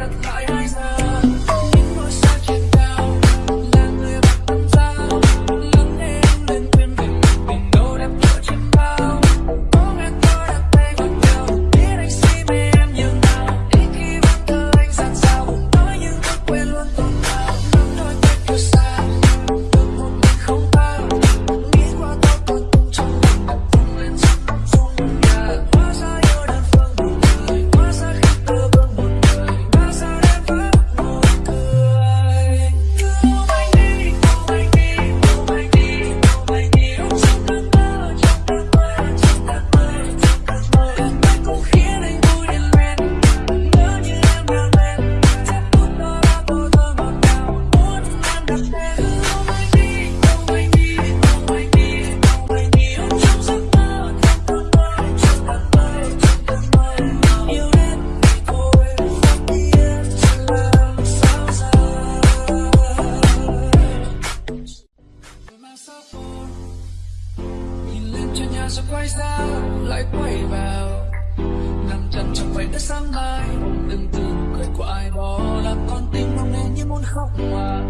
product kia rồi quay ra, lại quay vào. Nằm chân trong vảy đất sáng mai, đừng từ cười của ai đó làm con tim mong nên như muốn khóc mà.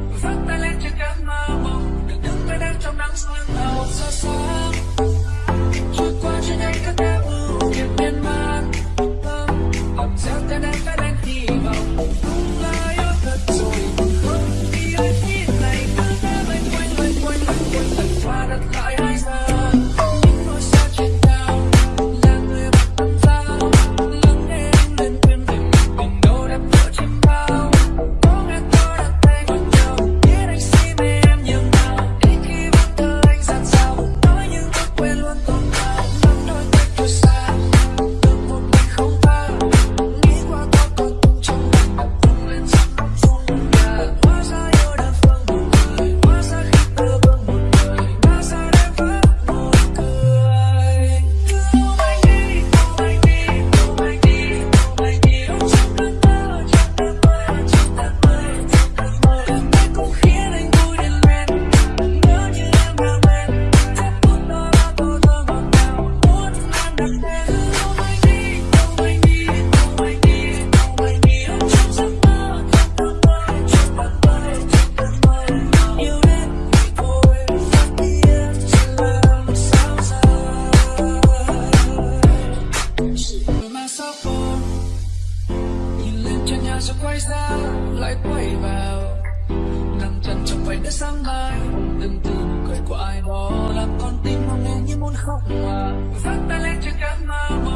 lại quay vào. Nằm chân trong vảy đất sáng mai từng từ nụ cười của ai đó làm con tim mong nghe như muốn khóc hòa vắt ta lên cho cánh mà